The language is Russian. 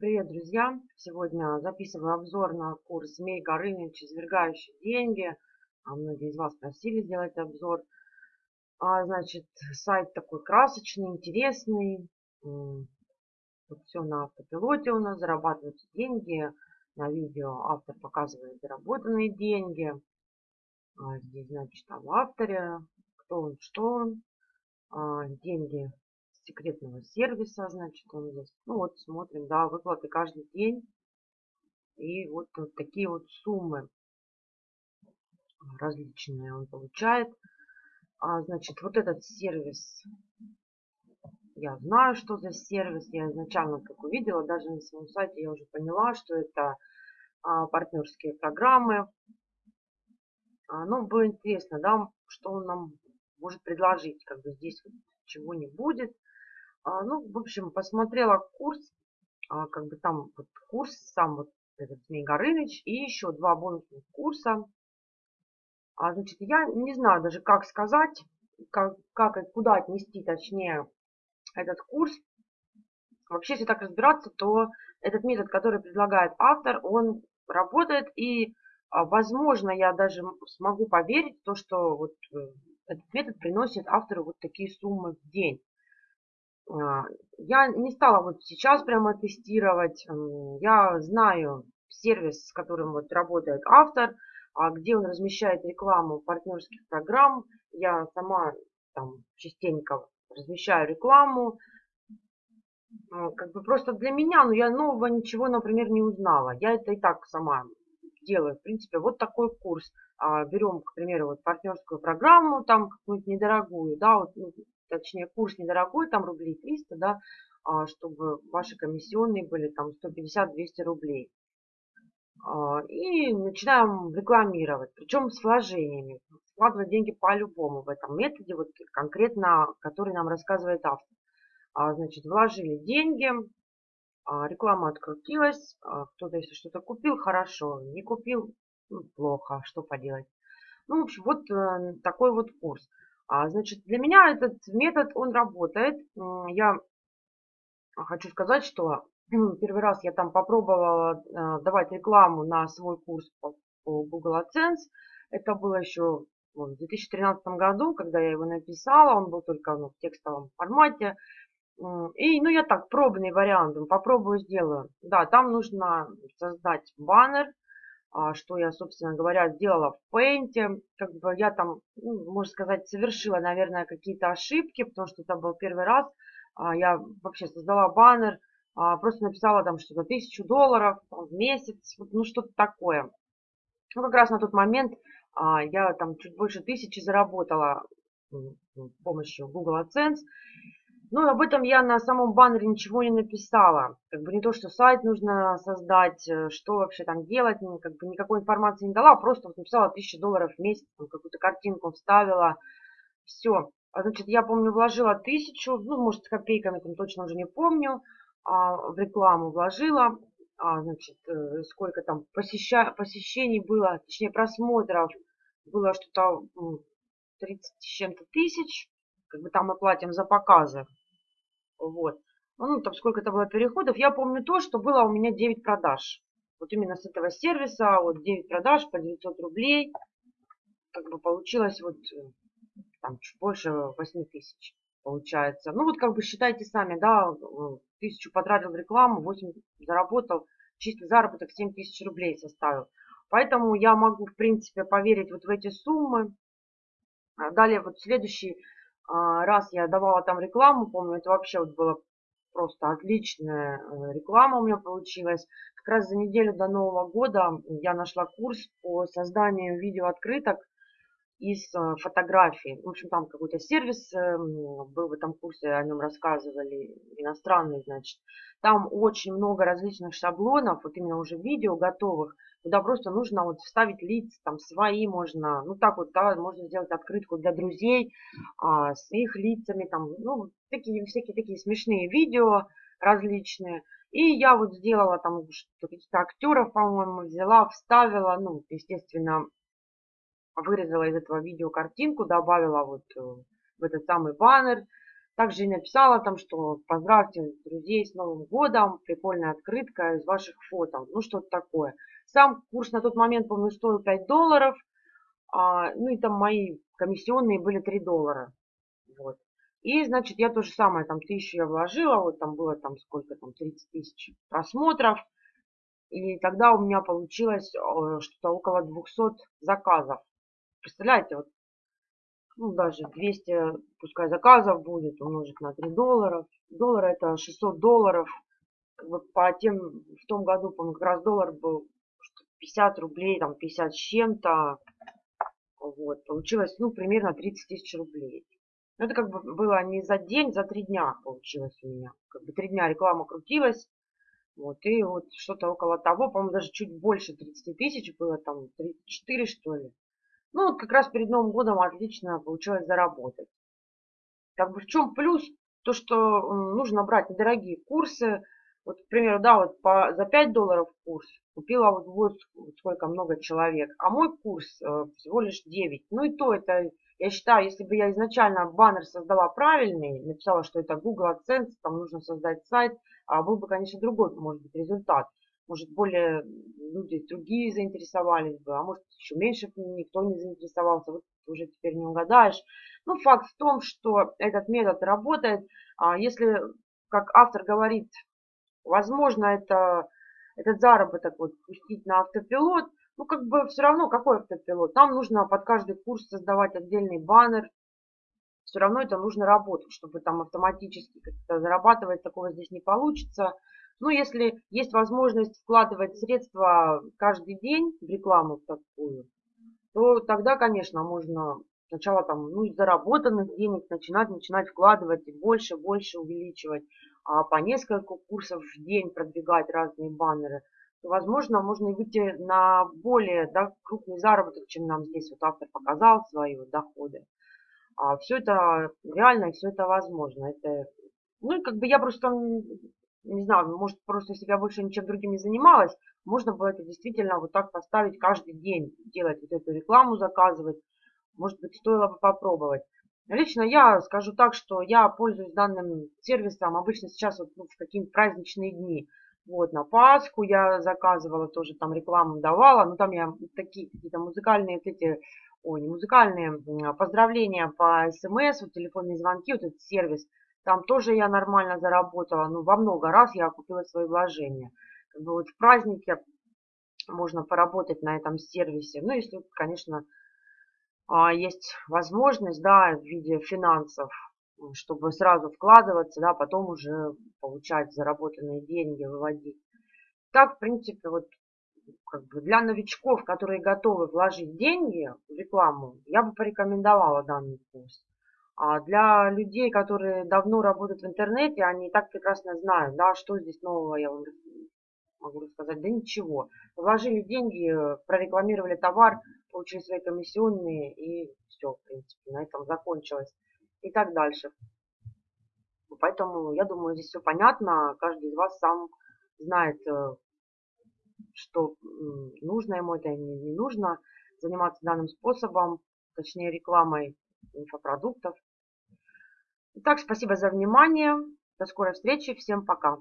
Привет, друзья! Сегодня записываю обзор на курс «Змей Горыныч. Извергающий деньги». А многие из вас просили сделать обзор. А, значит, сайт такой красочный, интересный. Тут все на автопилоте у нас, зарабатываются деньги. На видео автор показывает заработанные деньги. А здесь, значит, там авторе, кто он, что он. А, деньги секретного сервиса, значит, он здесь. Ну вот, смотрим, да, выплаты каждый день. И вот, вот такие вот суммы различные он получает. А, значит, вот этот сервис, я знаю, что за сервис. Я изначально, как увидела, даже на своем сайте я уже поняла, что это а, партнерские программы. А, ну, было интересно, да, что он нам может предложить. Как бы здесь вот чего не будет. А, ну, в общем, посмотрела курс, а, как бы там вот курс, сам вот этот Змей Горыныч и еще два бонусных курса. А, значит, я не знаю даже, как сказать, как, как и куда отнести, точнее, этот курс. Вообще, если так разбираться, то этот метод, который предлагает автор, он работает и, а, возможно, я даже смогу поверить в то, что вот э, этот метод приносит автору вот такие суммы в день. А, я не стала вот сейчас прямо тестировать. Я знаю сервис, с которым вот работает автор, а где он размещает рекламу партнерских программ. Я сама там частенько размещаю рекламу. А, как бы просто для меня, ну, я нового ничего, например, не узнала. Я это и так сама делаю. В принципе, вот такой курс. Берем, к примеру, вот партнерскую программу, там какую-нибудь недорогую, да, вот, ну, точнее курс недорогой, там рублей 300, да, а, чтобы ваши комиссионные были там 150-200 рублей. А, и начинаем рекламировать, причем с вложениями. Вкладывать деньги по-любому в этом методе, вот конкретно, который нам рассказывает автор. А, значит, вложили деньги, реклама открутилась, кто-то если что-то купил, хорошо, не купил, ну, плохо, что поделать. Ну, в общем, вот э, такой вот курс. А, значит, для меня этот метод, он работает. Я хочу сказать, что первый раз я там попробовала э, давать рекламу на свой курс по Google AdSense. Это было еще в 2013 году, когда я его написала. Он был только ну, в текстовом формате. И, ну, я так, пробный вариант, попробую, сделаю. Да, там нужно создать баннер, а, что я, собственно говоря, сделала в Paint. Как бы я там, ну, можно сказать, совершила, наверное, какие-то ошибки, потому что это был первый раз. А, я вообще создала баннер, а, просто написала там что-то тысячу долларов в месяц, ну что-то такое. Ну, как раз на тот момент я там чуть больше тысячи заработала с помощью Google AdSense. Ну, об этом я на самом баннере ничего не написала. Как бы не то, что сайт нужно создать, э, что вообще там делать, как бы никакой информации не дала, просто вот написала 1000 долларов в месяц, какую-то картинку вставила, все. А, значит, я помню, вложила тысячу, ну, может, с копейками, там точно уже не помню, а, в рекламу вложила, а, значит, э, сколько там посеща... посещений было, точнее, просмотров было что-то 30 с чем-то тысяч, как бы там мы платим за показы. Вот. Ну, там сколько это было переходов. Я помню то, что было у меня 9 продаж. Вот именно с этого сервиса, вот 9 продаж по 900 рублей. Как бы получилось вот э, там чуть больше 8 тысяч получается. Ну, вот как бы считайте сами, да, тысячу потратил в рекламу, 8 заработал, чистый заработок 7 тысяч рублей составил. Поэтому я могу, в принципе, поверить вот в эти суммы. А далее вот следующий раз я давала там рекламу, помню, это вообще вот было просто отличная э, реклама у меня получилась. Как раз за неделю до Нового года я нашла курс по созданию видеооткрыток из э, фотографий. В общем, там какой-то сервис эм, был в этом курсе, о нем рассказывали, иностранный, значит. Там очень много различных шаблонов, вот именно уже видео готовых, куда просто нужно вот вставить лица, там свои можно, ну так вот, да, можно сделать открытку для друзей а, с их лицами, там, ну, такие, всякие такие смешные видео различные. И я вот сделала там каких-то актеров, по-моему, взяла, вставила, ну, естественно, вырезала из этого видео картинку, добавила вот э, в этот самый баннер, Также и написала там, что поздравьте друзей с Новым годом, прикольная открытка из ваших фото, ну что-то такое. Сам курс на тот момент, помню, стоил 5 долларов, а, ну и там мои комиссионные были 3 доллара. Вот. И, значит, я то же самое, там, тысячу я вложила, вот там было там сколько там, 30 тысяч просмотров. И тогда у меня получилось э, что-то около 200 заказов. Представляете, вот, ну, даже 200, пускай заказов будет, умножить на 3 доллара. Доллар это 600 долларов. Как бы по тем, в том году, по как раз доллар был 50 рублей, там 50 с чем-то. Вот, получилось, ну, примерно 30 тысяч рублей. Но это как бы было не за день, за три дня получилось у меня. Как бы три дня реклама крутилась. Вот, и вот что-то около того, по-моему, даже чуть больше 30 тысяч было, там 34 что ли. Ну, вот как раз перед Новым годом отлично получилось заработать. Как бы в чем плюс? То, что нужно брать недорогие курсы. Вот, к примеру, да, вот по, за 5 долларов курс купила вот, вот сколько много человек. А мой курс э, всего лишь 9. Ну и то это я считаю, если бы я изначально баннер создала правильный, написала, что это Google AdSense, там нужно создать сайт, а был бы, конечно, другой, может быть, результат. Может, более люди другие заинтересовались бы, а может, еще меньше никто не заинтересовался. Вот уже теперь не угадаешь. Ну, факт в том, что этот метод работает. А если, как автор говорит, возможно, это, этот заработок вот пустить на автопилот, ну, как бы все равно, какой автопилот. Нам нужно под каждый курс создавать отдельный баннер. Все равно это нужно работать, чтобы там автоматически как-то зарабатывать. Такого здесь не получится. Ну, если есть возможность вкладывать средства каждый день в рекламу такую, то тогда, конечно, можно сначала там, ну, из заработанных денег начинать, начинать вкладывать и больше, больше увеличивать, а по несколько курсов в день продвигать разные баннеры – возможно, можно выйти на более да, крупный заработок, чем нам здесь вот автор показал свои вот доходы. А все это реально все это возможно. Это, ну как бы я просто, не знаю, может просто если я больше ничем другим не занималась, можно было это действительно вот так поставить каждый день, делать вот эту рекламу, заказывать. Может быть, стоило бы попробовать. Лично я скажу так, что я пользуюсь данным сервисом обычно сейчас вот, ну, в какие-нибудь праздничные дни. Вот, на Пасху я заказывала, тоже там рекламу давала. Ну, там я такие какие-то музыкальные вот эти, ой, не музыкальные, поздравления по смс, вот телефонные звонки, вот этот сервис. Там тоже я нормально заработала. Ну, во много раз я купила свои вложения. Как бы вот в празднике можно поработать на этом сервисе. Ну, если, конечно, а, есть возможность, да, в виде финансов, чтобы сразу вкладываться, да, потом уже получать заработанные деньги, выводить. Так, в принципе, вот как бы для новичков, которые готовы вложить деньги в рекламу, я бы порекомендовала данный курс. А для людей, которые давно работают в интернете, они так прекрасно знают, да, что здесь нового, я вам могу рассказать, да ничего. Вложили деньги, прорекламировали товар, получили свои комиссионные и все, в принципе, на этом закончилось и так дальше. Поэтому, я думаю, здесь все понятно. Каждый из вас сам знает, э, что нужно ему это или не нужно заниматься данным способом, точнее рекламой инфопродуктов. Итак, спасибо за внимание. До скорой встречи. Всем пока.